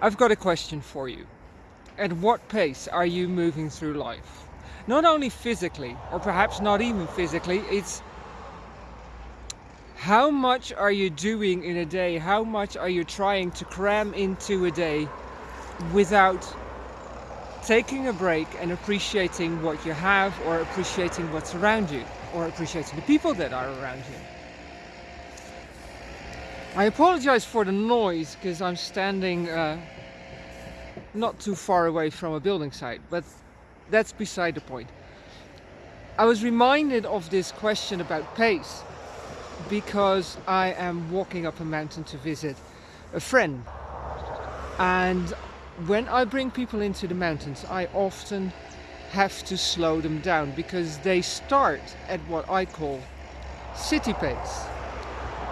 I've got a question for you. At what pace are you moving through life? Not only physically, or perhaps not even physically, it's how much are you doing in a day? How much are you trying to cram into a day without taking a break and appreciating what you have or appreciating what's around you or appreciating the people that are around you? I apologize for the noise because I'm standing uh, not too far away from a building site, but that's beside the point. I was reminded of this question about pace because I am walking up a mountain to visit a friend and when I bring people into the mountains I often have to slow them down because they start at what I call city pace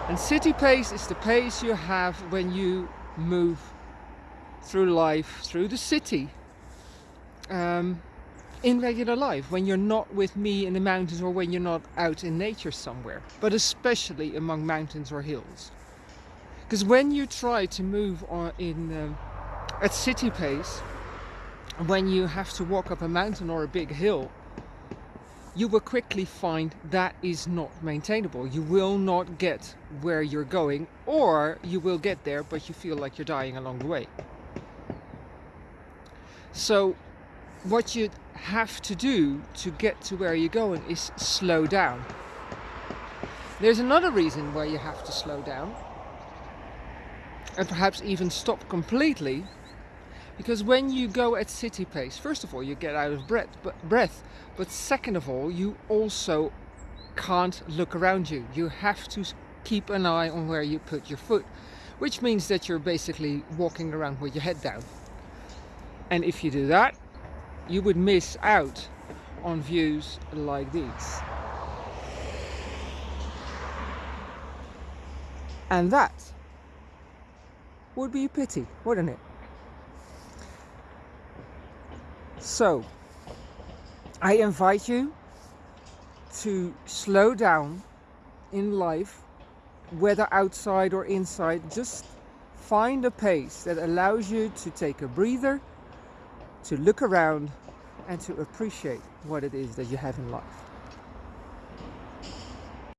and city pace is the pace you have when you move through life, through the city, um, in regular life, when you're not with me in the mountains or when you're not out in nature somewhere, but especially among mountains or hills. Because when you try to move on in um, at city pace, when you have to walk up a mountain or a big hill, you will quickly find that is not maintainable. You will not get where you're going or you will get there but you feel like you're dying along the way. So what you have to do to get to where you're going is slow down. There's another reason why you have to slow down and perhaps even stop completely because when you go at city pace first of all you get out of breath but breath but second of all you also can't look around you. You have to keep an eye on where you put your foot which means that you're basically walking around with your head down. And if you do that you would miss out on views like these. And that would be a pity wouldn't it So, I invite you to slow down in life, whether outside or inside, just find a pace that allows you to take a breather, to look around and to appreciate what it is that you have in life.